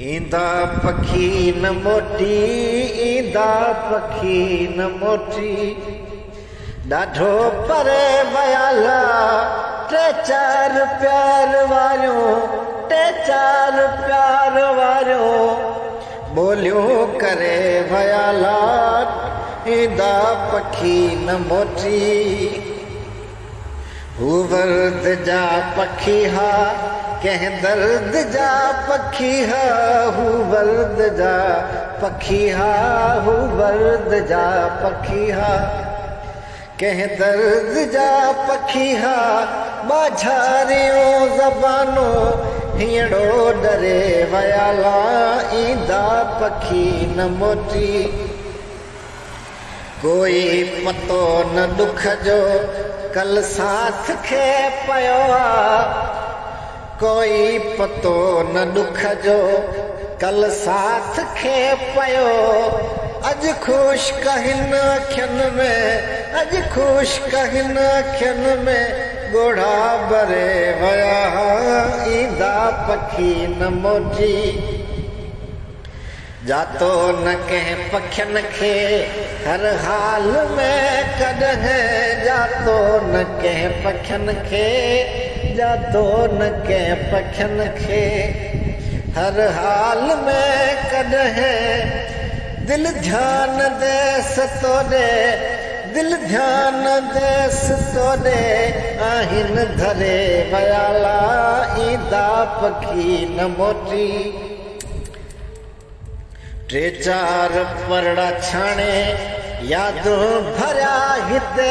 ईंदा पखी न मोटी ईंदा पखी न मोटी ॾाढो परे वयाला टे चार प्यार वारियूं टे चार प्यार वारियूं ॿोलियूं करे वयाला ईंदा पखी न मोटी हूवर जा पखी हा कंहिं दर्द जा पखी हा वर्द जाद जा कंहिं दर्द जा पखी हा ज़बानो हींअर डरे वयल ईंदा पखी न मोटी कोई मतो न ॾुख जो कल साथ खे पियो आहे कोई पतो न ॾुखजो कल्ह पियो अॼु ख़ुशि कहन में मुंहिंजी जातो न कंहिं पखियुनि खे हर हाल में कॾहिं पखियुनि खे जा तो न के पखन के हर हाल में कद है ध्यान दे सतो दे ध्यान दे सतो दे धरे बयाला इदा पखी न मोटी ट्रे चार परड़ा छाने यादों हिते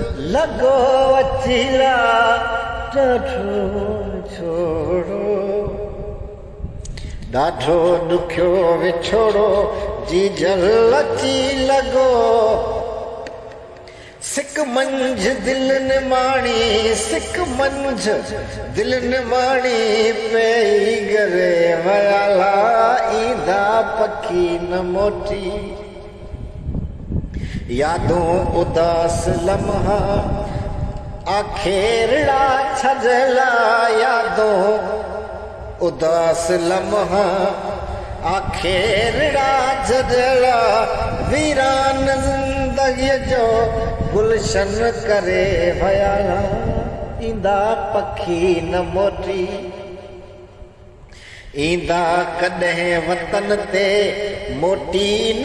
melon Jersey佐人 iston 此 apoyo 苓 edaan полит analyzing,苔 preciso tiempo, Feel Alles tell,anti encouraging my bones, El boastens de la glomны, taken 게 auras या उदासा यादास लारा नंदीअ जो गुलशन करे विया ईंदा पखी न मोटी ईंदा कॾहिं वतन ते मोटी न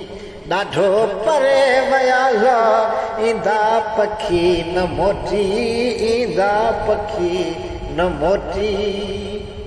ॾाढो परे विया हुआ ईंदा पखी न मोटी ईंदा पखी न मोटी